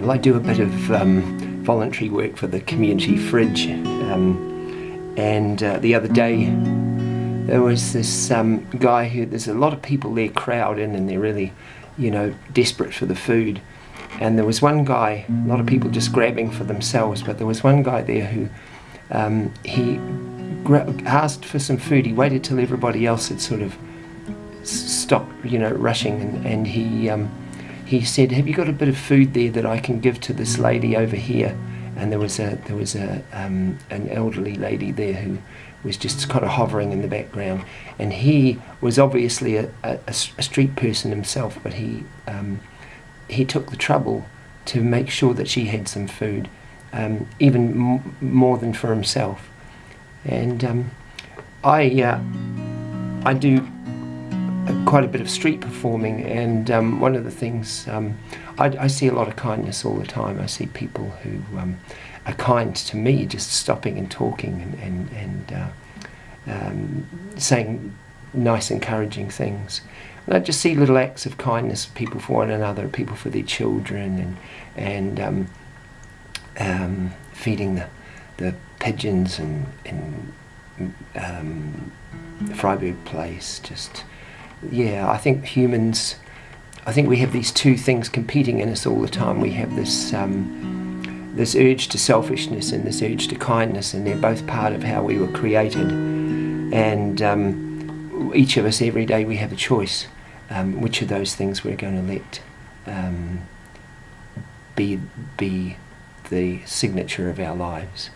Well, I do a bit of um, voluntary work for the community fridge, um, and uh, the other day there was this um, guy who there's a lot of people there crowd in, and they're really, you know, desperate for the food. And there was one guy, a lot of people just grabbing for themselves, but there was one guy there who um, he asked for some food. He waited till everybody else had sort of stopped, you know, rushing, and, and he um, he said, "Have you got a bit of food there that I can give to this lady over here?" And there was a there was a um, an elderly lady there who was just kind of hovering in the background, and he was obviously a, a, a street person himself, but he um, he took the trouble to make sure that she had some food, um, even more than for himself. And um, I uh, I do quite a bit of street performing, and um, one of the things um, I, I, see a lot of kindness all the time. I see people who um, are kind to me, just stopping and talking and and, and uh, um, saying nice, encouraging things. And I just see little acts of kindness, people for one another, people for their children, and and um, um, feeding the the pigeons and and Freyberg Place just yeah, I think humans, I think we have these two things competing in us all the time. We have this um, this urge to selfishness and this urge to kindness, and they're both part of how we were created. And um, each of us, every day, we have a choice um, which of those things we're going to let um, be be the signature of our lives.